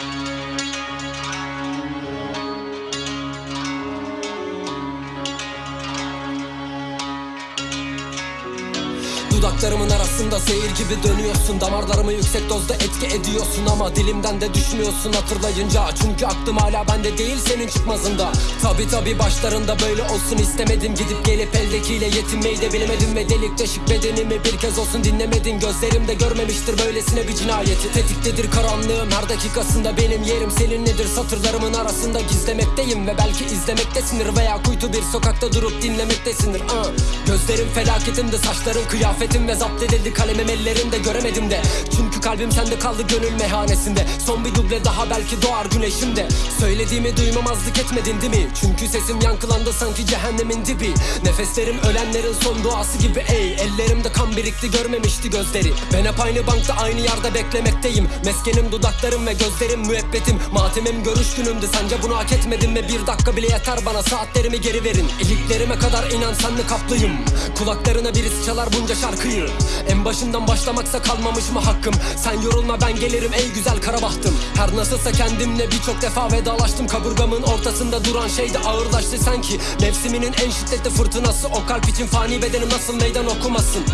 Música Dudaklarımın arasında zehir gibi dönüyorsun. Damarlarımı yüksek dozda etki ediyorsun Ama dilimden de düşmüyorsun. Hatırlayınca Çünkü aklım hala bende değil senin çıkmazında. Tabi tabi başlarında böyle olsun istemedim. Gidip gelip eldekiyle yetinmeyi de bilemedim Ve delik deşik bedenimi bir kez olsun dinlemedin. Gözlerim de görmemiştir böylesine bir cinayeti. Tetiktedir karanlığım her dakikasında benim yerim Seninledir. Satırlarımın arasında gizlemekteyim Ve belki izlemektesindir veya kuytu bir sokakta durup dinlemektesindir uh. Gözlerim felaketimde saçların kıyafetim ve zapt edildi kalemim ellerimde göremedim de. Çünkü kalbim sende kaldı gönül meyhanesinde Son bir duble daha belki doğar güneşimde. Söylediğimi duymamazlık etmedin değil mi? Çünkü sesim yankılandı sanki cehennemin dibi. Nefeslerim ölenlerin son duası gibi. Ey Ellerimde birikti görmemişti gözleri. Ben hep aynı bankta aynı yerde beklemekteyim. Meskenim dudaklarım ve gözlerim müebbetim. Matemim görüş günümdü. Sence bunu hak etmedim mi? Bir dakika bile yeter bana. Saatlerimi geri verin. İliklerime kadar inan senle kaplıyım. Kulaklarına birisi çalar bunca şarkıyı. En başından başlamaksa kalmamış mı hakkım? Sen yorulma ben gelirim ey güzel kara bahtım Her nasılsa kendimle birçok defa vedalaştım. Kaburgamın ortasında duran şey de ağırlaştı sanki. Mevsiminin en şiddetli fırtınası. O kalp için fani bedenim nasıl meydan okumasın